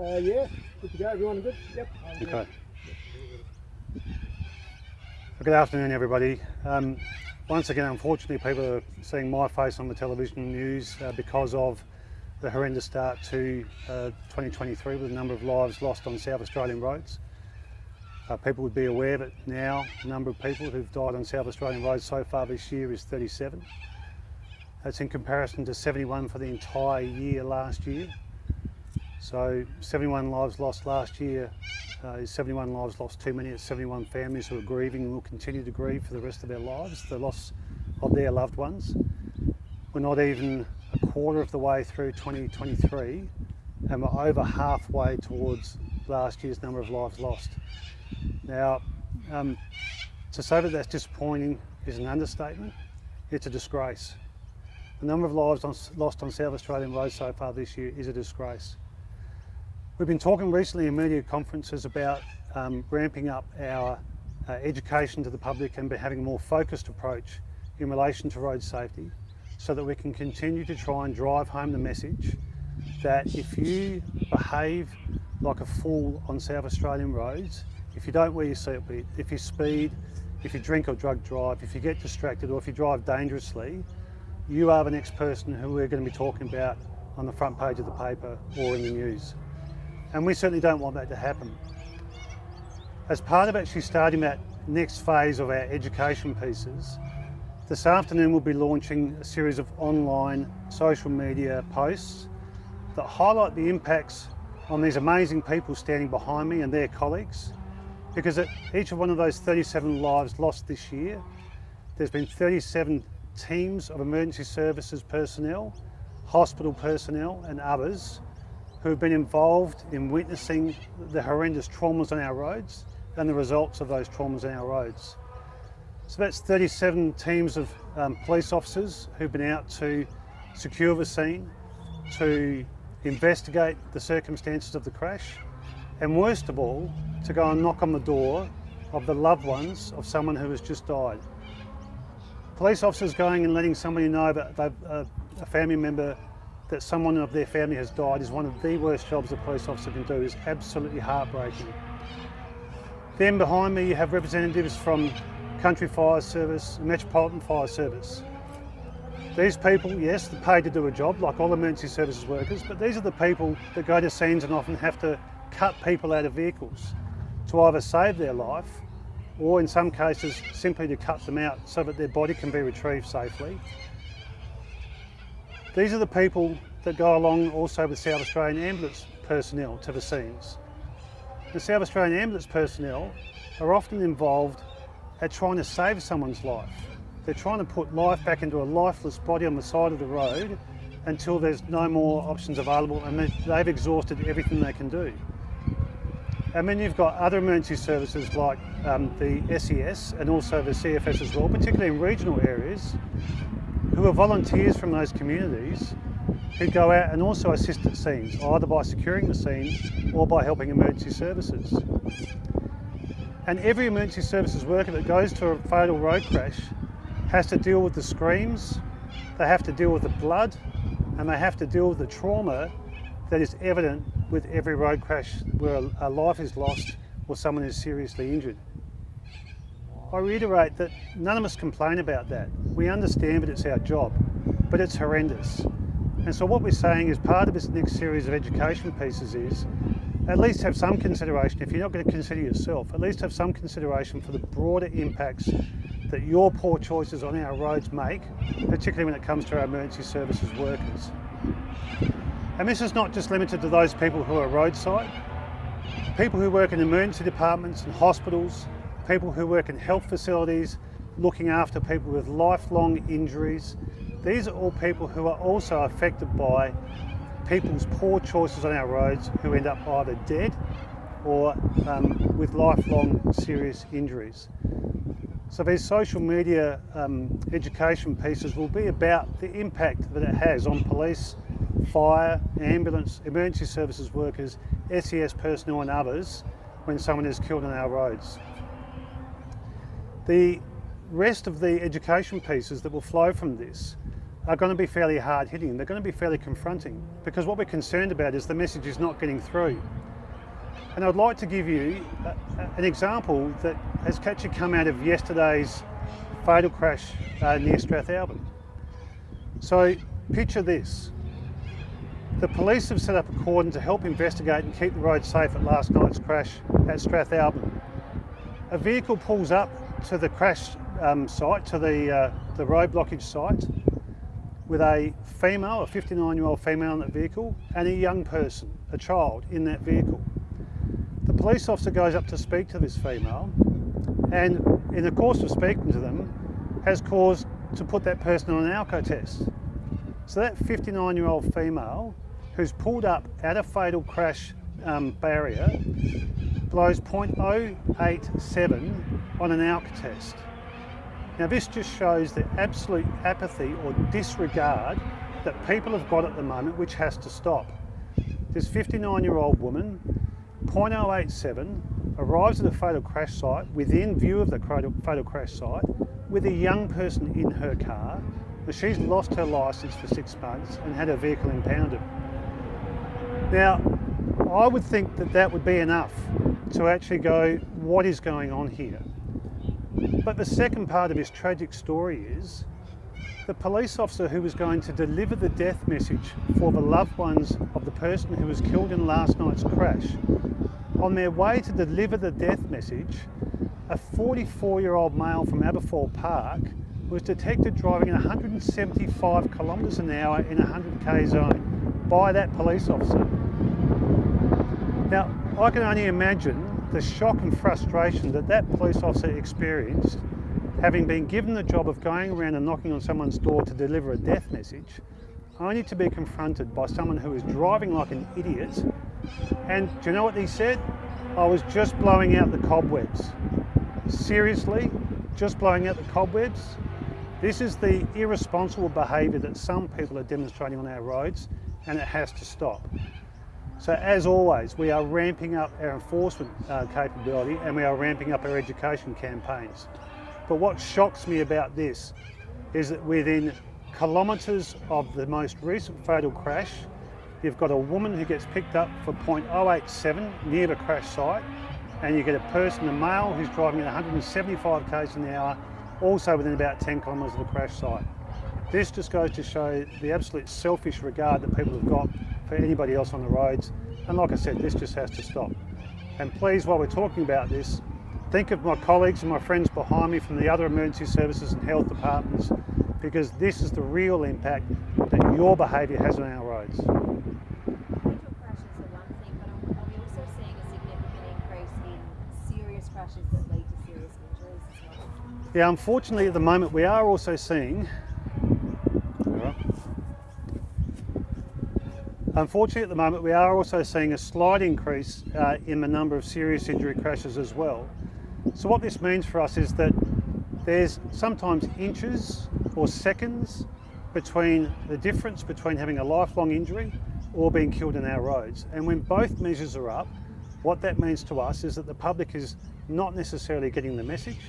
Uh, yeah, good to go. Everyone good? Yep. Okay. Good afternoon, everybody. Um, once again, unfortunately, people are seeing my face on the television news uh, because of the horrendous start to uh, 2023 with a number of lives lost on South Australian roads. Uh, people would be aware that now the number of people who've died on South Australian roads so far this year is 37. That's in comparison to 71 for the entire year last year. So 71 lives lost last year uh, is 71 lives lost too many. It's 71 families who are grieving and will continue to grieve for the rest of their lives, the loss of their loved ones. We're not even a quarter of the way through 2023 and we're over halfway towards last year's number of lives lost. Now, um, to say that that's disappointing is an understatement. It's a disgrace. The number of lives on, lost on South Australian roads so far this year is a disgrace. We've been talking recently in media conferences about um, ramping up our uh, education to the public and having a more focused approach in relation to road safety so that we can continue to try and drive home the message that if you behave like a fool on South Australian roads, if you don't wear your seatbelt, if you speed, if you drink or drug drive, if you get distracted or if you drive dangerously, you are the next person who we're going to be talking about on the front page of the paper or in the news. And we certainly don't want that to happen. As part of actually starting that next phase of our education pieces, this afternoon we'll be launching a series of online social media posts that highlight the impacts on these amazing people standing behind me and their colleagues because at each of one of those 37 lives lost this year, there's been 37 teams of emergency services personnel, hospital personnel and others who have been involved in witnessing the horrendous traumas on our roads and the results of those traumas on our roads. So that's 37 teams of um, police officers who've been out to secure the scene, to investigate the circumstances of the crash, and worst of all, to go and knock on the door of the loved ones of someone who has just died. Police officers going and letting somebody know that uh, a family member, that someone of their family has died is one of the worst jobs a police officer can do, is absolutely heartbreaking. Then behind me you have representatives from Country Fire Service, Metropolitan Fire Service. These people, yes, they're paid to do a job like all emergency services workers, but these are the people that go to scenes and often have to cut people out of vehicles to either save their life or in some cases simply to cut them out so that their body can be retrieved safely. These are the people that go along also with South Australian Ambulance personnel to the scenes. The South Australian Ambulance personnel are often involved at trying to save someone's life. They're trying to put life back into a lifeless body on the side of the road until there's no more options available and they've exhausted everything they can do. And then you've got other emergency services like um, the SES and also the CFS as well, particularly in regional areas, who are volunteers from those communities who go out and also assist at scenes, either by securing the scene or by helping emergency services. And every emergency services worker that goes to a fatal road crash has to deal with the screams, they have to deal with the blood, and they have to deal with the trauma that is evident with every road crash where a life is lost or someone is seriously injured. I reiterate that none of us complain about that. We understand that it's our job, but it's horrendous. And so what we're saying is part of this next series of education pieces is at least have some consideration, if you're not going to consider yourself, at least have some consideration for the broader impacts that your poor choices on our roads make, particularly when it comes to our emergency services workers. And this is not just limited to those people who are roadside. People who work in emergency departments and hospitals, people who work in health facilities, looking after people with lifelong injuries. These are all people who are also affected by people's poor choices on our roads who end up either dead or um, with lifelong serious injuries. So these social media um, education pieces will be about the impact that it has on police, fire, ambulance, emergency services workers, SES personnel and others when someone is killed on our roads. The rest of the education pieces that will flow from this are going to be fairly hard hitting. They're going to be fairly confronting because what we're concerned about is the message is not getting through. And I'd like to give you an example that has actually come out of yesterday's fatal crash uh, near Strathalbyn. So picture this. The police have set up a cordon to help investigate and keep the road safe at last night's crash at Strathalbyn. A vehicle pulls up to the crash um, site, to the, uh, the road blockage site, with a female, a 59 year old female in that vehicle, and a young person, a child, in that vehicle. The police officer goes up to speak to this female, and in the course of speaking to them, has caused to put that person on an alco test. So that 59 year old female who's pulled up at a fatal crash um, barrier blows 0.087 on an ALK test. Now this just shows the absolute apathy or disregard that people have got at the moment which has to stop. This 59 year old woman, 0.087, arrives at a fatal crash site within view of the fatal crash site with a young person in her car. And she's lost her licence for six months and had her vehicle impounded. Now, I would think that that would be enough to actually go, what is going on here? But the second part of this tragic story is the police officer who was going to deliver the death message for the loved ones of the person who was killed in last night's crash. On their way to deliver the death message, a 44 year old male from Aberfoyle Park was detected driving at 175 kilometres an hour in a 100k zone by that police officer. Now, I can only imagine the shock and frustration that that police officer experienced having been given the job of going around and knocking on someone's door to deliver a death message, only to be confronted by someone who is driving like an idiot. And do you know what he said? I was just blowing out the cobwebs. Seriously, just blowing out the cobwebs? This is the irresponsible behaviour that some people are demonstrating on our roads and it has to stop. So as always, we are ramping up our enforcement uh, capability and we are ramping up our education campaigns. But what shocks me about this is that within kilometres of the most recent fatal crash, you've got a woman who gets picked up for 0.087 near the crash site, and you get a person, a male, who's driving at 175 k's an hour, also within about 10 kilometres of the crash site. This just goes to show the absolute selfish regard that people have got for anybody else on the roads. And like I said, this just has to stop. And please, while we're talking about this, think of my colleagues and my friends behind me from the other emergency services and health departments, because this is the real impact that your behaviour has on our roads. Yeah, unfortunately at the moment we are also seeing Unfortunately, at the moment, we are also seeing a slight increase uh, in the number of serious injury crashes as well. So what this means for us is that there's sometimes inches or seconds between the difference between having a lifelong injury or being killed in our roads. And when both measures are up, what that means to us is that the public is not necessarily getting the message.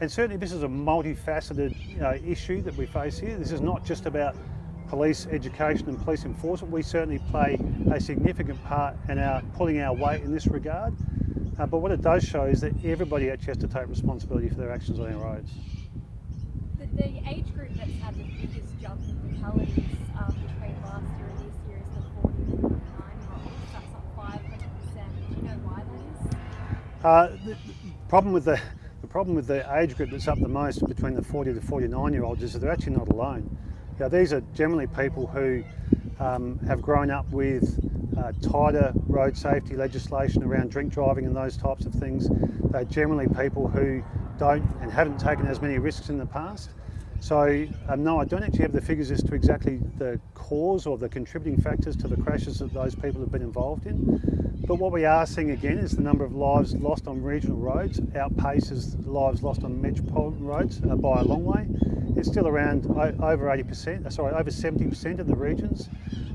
And certainly this is a multifaceted uh, issue that we face here. This is not just about police education and police enforcement, we certainly play a significant part in our pulling our weight in this regard. Uh, but what it does show is that everybody actually has to take responsibility for their actions on our roads. The, the age group that's had the biggest jump in fatalities um, between last year and this year is the 40 to 49 year olds. That's up 500%. Do you know why that is? Uh, the problem with the the problem with the age group that's up the most between the 40 to 49 year olds is that they're actually not alone. These are generally people who um, have grown up with uh, tighter road safety legislation around drink driving and those types of things. They're generally people who don't and haven't taken as many risks in the past. So um, no, I don't actually have the figures as to exactly the cause or the contributing factors to the crashes that those people have been involved in. But what we are seeing again is the number of lives lost on regional roads outpaces lives lost on metropolitan roads uh, by a long way. It's still around over 80%, uh, sorry, over 70% of the regions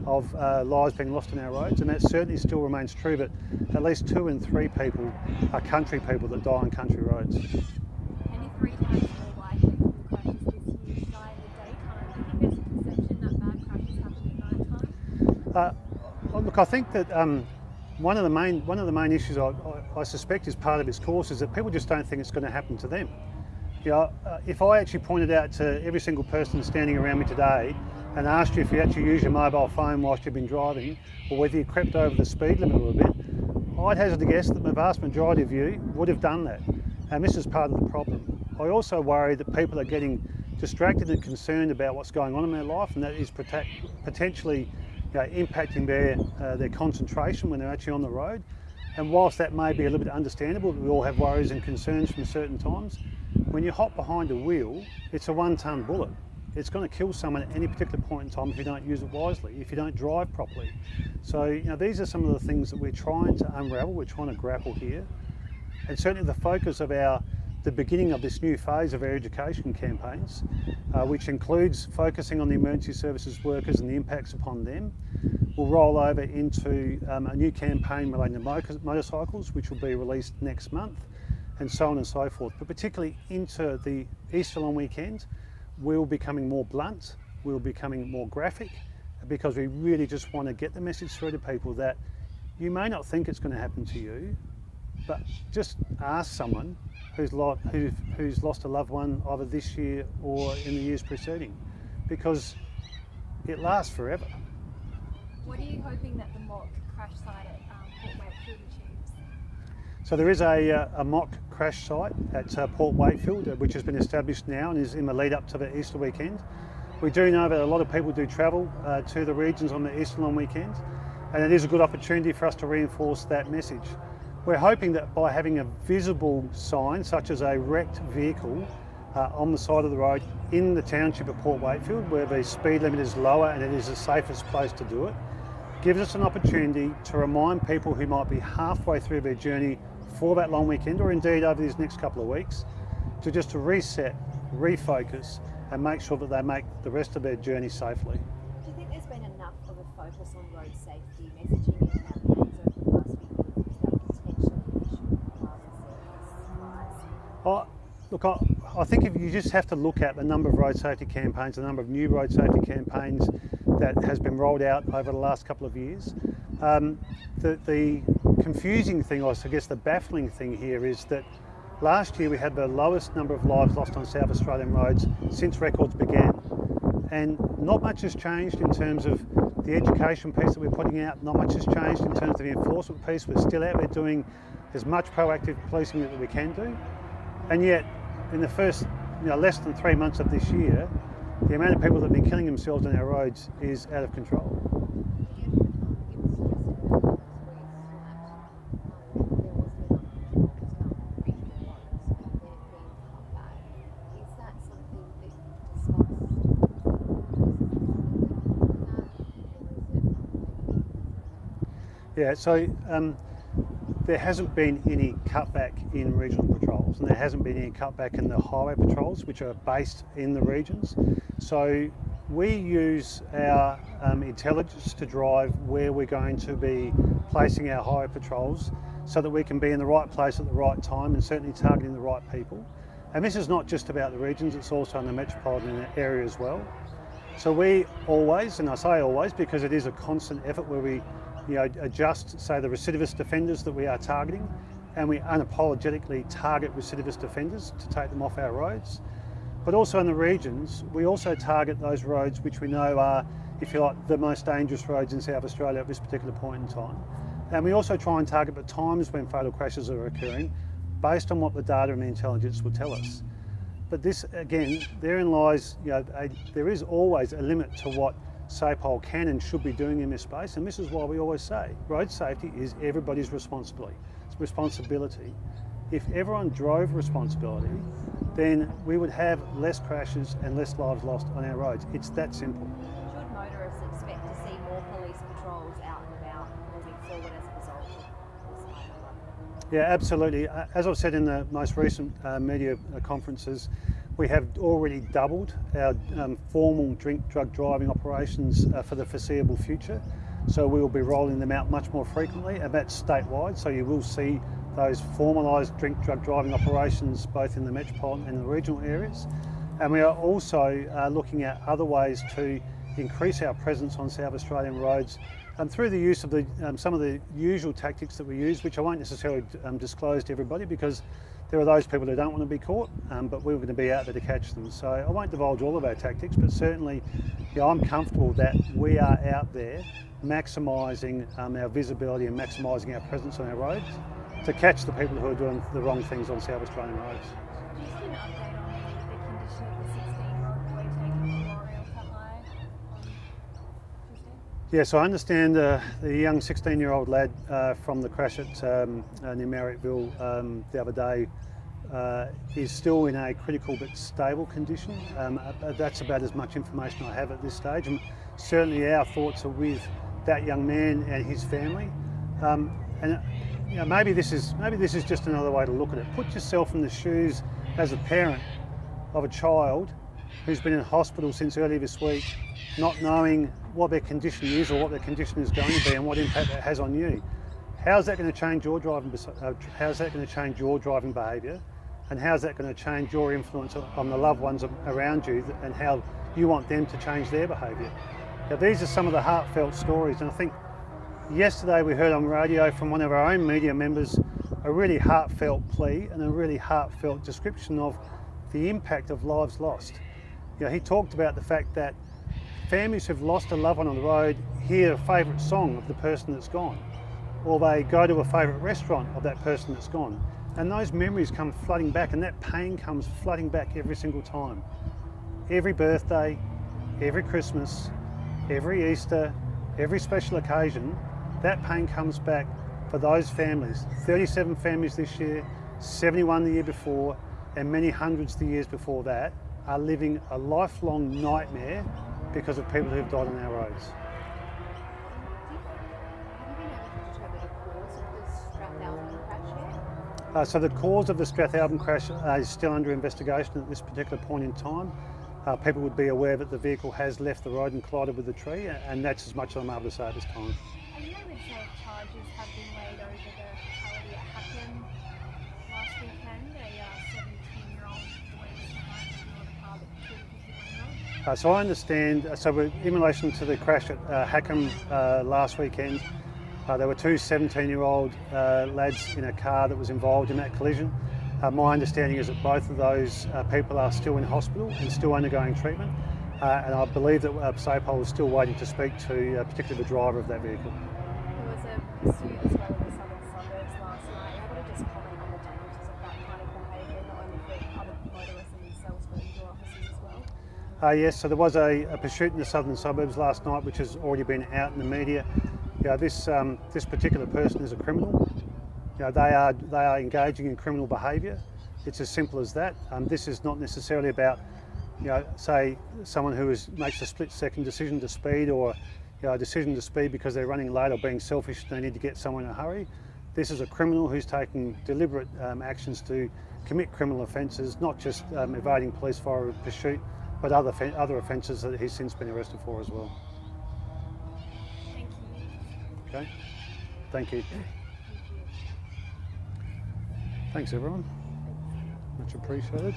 of uh, lives being lost on our roads, and that certainly still remains true. But at least two in three people are country people that die on country roads. And three times more likely crashes this year die in the daytime. Do you think there's a Look, I think that um, one of the main one of the main issues I, I, I, suspect is part of this course is that people just don't think it's going to happen to them. You know, uh, if I actually pointed out to every single person standing around me today and asked you if you actually use your mobile phone whilst you've been driving, or whether you crept over the speed limit a little bit, I'd hazard a guess that the vast majority of you would have done that. And this is part of the problem. I also worry that people are getting distracted and concerned about what's going on in their life, and that is potentially you know, impacting their, uh, their concentration when they're actually on the road. And whilst that may be a little bit understandable, we all have worries and concerns from certain times, when you hop behind a wheel, it's a one ton bullet. It's going to kill someone at any particular point in time if you don't use it wisely, if you don't drive properly. So, you know, these are some of the things that we're trying to unravel, we're trying to grapple here. And certainly the focus of our the beginning of this new phase of our education campaigns, uh, which includes focusing on the emergency services workers and the impacts upon them. We'll roll over into um, a new campaign relating to motorcycles, which will be released next month, and so on and so forth. But particularly into the Easter long weekend, we'll be becoming more blunt, we'll be becoming more graphic, because we really just want to get the message through to people that you may not think it's going to happen to you, but just ask someone who's, lost, who, who's lost a loved one either this year or in the years preceding because it lasts forever. What are you hoping that the mock crash site at um, Port Wakefield achieves? So there is a, uh, a mock crash site at uh, Port Wakefield uh, which has been established now and is in the lead up to the Easter weekend. We do know that a lot of people do travel uh, to the regions on the Easter long weekend and it is a good opportunity for us to reinforce that message. We're hoping that by having a visible sign, such as a wrecked vehicle uh, on the side of the road in the township of Port Wakefield, where the speed limit is lower and it is the safest place to do it, gives us an opportunity to remind people who might be halfway through their journey for that long weekend, or indeed over these next couple of weeks, to just to reset, refocus, and make sure that they make the rest of their journey safely. Do you think there's been enough of a focus on road safety messaging in campaigns I, look, I, I think if you just have to look at the number of road safety campaigns, the number of new road safety campaigns that has been rolled out over the last couple of years. Um, the, the confusing thing, or I guess the baffling thing here is that last year we had the lowest number of lives lost on South Australian roads since records began. And not much has changed in terms of the education piece that we're putting out, not much has changed in terms of the enforcement piece. We're still out there doing as much proactive policing that we can do. And yet, in the first you know, less than three months of this year, the amount of people that have been killing themselves on our roads is out of control. Yeah, so um, there hasn't been any cutback in regional patrols and there hasn't been any cutback in the highway patrols which are based in the regions. So we use our um, intelligence to drive where we're going to be placing our highway patrols so that we can be in the right place at the right time and certainly targeting the right people. And this is not just about the regions, it's also in the metropolitan area as well. So we always, and I say always because it is a constant effort where we you know, adjust, say, the recidivist offenders that we are targeting, and we unapologetically target recidivist offenders to take them off our roads. But also in the regions, we also target those roads which we know are, if you like, the most dangerous roads in South Australia at this particular point in time. And we also try and target the times when fatal crashes are occurring based on what the data and the intelligence will tell us. But this, again, therein lies, you know, a, there is always a limit to what SAPOL can and should be doing in this space, and this is why we always say road safety is everybody's responsibility. It's responsibility. If everyone drove responsibility, then we would have less crashes and less lives lost on our roads. It's that simple. Should motorists expect to see more police patrols out and about moving forward as a result of this? Yeah, absolutely. Uh, as I've said in the most recent uh, media uh, conferences, we have already doubled our um, formal drink drug driving operations uh, for the foreseeable future. So we will be rolling them out much more frequently and that's statewide. So you will see those formalised drink drug driving operations both in the metropolitan and the regional areas. And we are also uh, looking at other ways to increase our presence on South Australian roads um, through the use of the, um, some of the usual tactics that we use, which I won't necessarily um, disclose to everybody because there are those people who don't want to be caught, um, but we're going to be out there to catch them. So I won't divulge all of our tactics, but certainly I'm comfortable that we are out there maximising um, our visibility and maximising our presence on our roads to catch the people who are doing the wrong things on South Australian roads. Yes, I understand uh, the young 16-year-old lad uh, from the crash at um, uh, near Marrickville um, the other day uh, is still in a critical but stable condition. Um, uh, that's about as much information I have at this stage, and certainly our thoughts are with that young man and his family. Um, and you know, maybe this is maybe this is just another way to look at it. Put yourself in the shoes as a parent of a child who's been in hospital since early this week, not knowing what their condition is or what their condition is going to be and what impact that has on you. How's that going to change your driving? Uh, how's that going to change your driving behaviour? And how's that going to change your influence on the loved ones around you and how you want them to change their behaviour? Now, these are some of the heartfelt stories, and I think yesterday we heard on radio from one of our own media members a really heartfelt plea and a really heartfelt description of the impact of lives lost. You know, he talked about the fact that families who've lost a loved one on the road hear a favourite song of the person that's gone, or they go to a favourite restaurant of that person that's gone. And those memories come flooding back, and that pain comes flooding back every single time. Every birthday, every Christmas, every Easter, every special occasion, that pain comes back for those families. 37 families this year, 71 the year before, and many hundreds the years before that are living a lifelong nightmare because of people who've died on our roads. Uh, so the cause of the Strathalbyn crash uh, is still under investigation at this particular point in time. Uh, people would be aware that the vehicle has left the road and collided with the tree, and that's as much as I'm able to say at this time. You charges have been laid over the fatality at Hackham last weekend, a 17-year-old boy was behind the car that killed a 51-year-old? Uh, so I understand, uh, so in relation to the crash at uh, Hackham uh, last weekend, uh, there were two 17-year-old uh, lads in a car that was involved in that collision. My understanding is that both of those people are still in hospital and still undergoing treatment. And I believe that SAPOL is still waiting to speak to particularly the driver of that vehicle. There was a pursuit as well in the southern suburbs last night. Are you able to just comment on the dangers of that kind of behaviour, not only for other motorists and themselves, but your officers as well? Uh, yes, so there was a, a, pursuit in the southern suburbs last night, which has already been out in the media. You know, this um, this particular person is a criminal. You know, they are they are engaging in criminal behaviour. It's as simple as that. Um, this is not necessarily about, you know, say someone who is makes a split-second decision to speed or you know, a decision to speed because they're running late or being selfish and they need to get somewhere in a hurry. This is a criminal who's taking deliberate um, actions to commit criminal offences, not just um, evading police fire pursuit, but other other offences that he's since been arrested for as well. Thank you. Okay, thank you. Thanks everyone. Much appreciated.